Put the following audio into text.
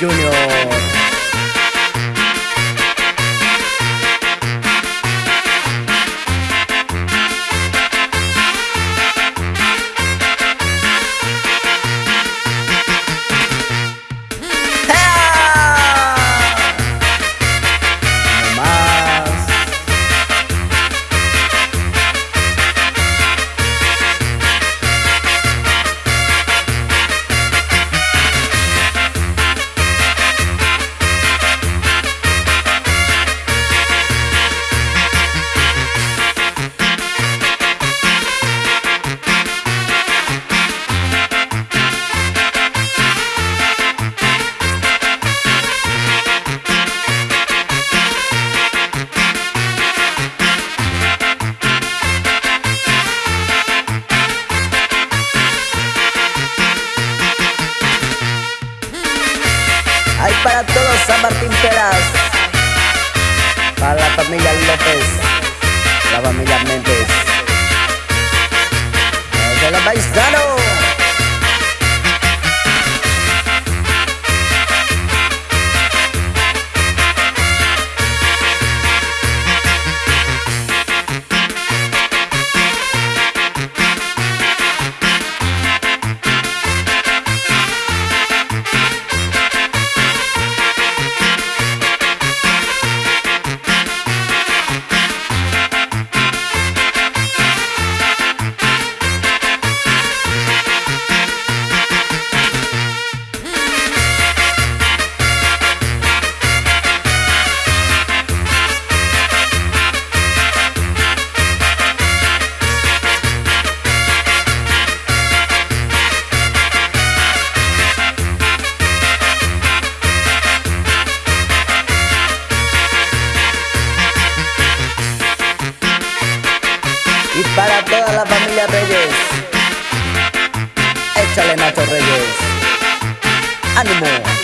Junior. Hay para todos San Martín Peras, para la familia López, la familia Méndez, Y para toda la familia Reyes, échale Nacho Reyes. ¡Ánimo!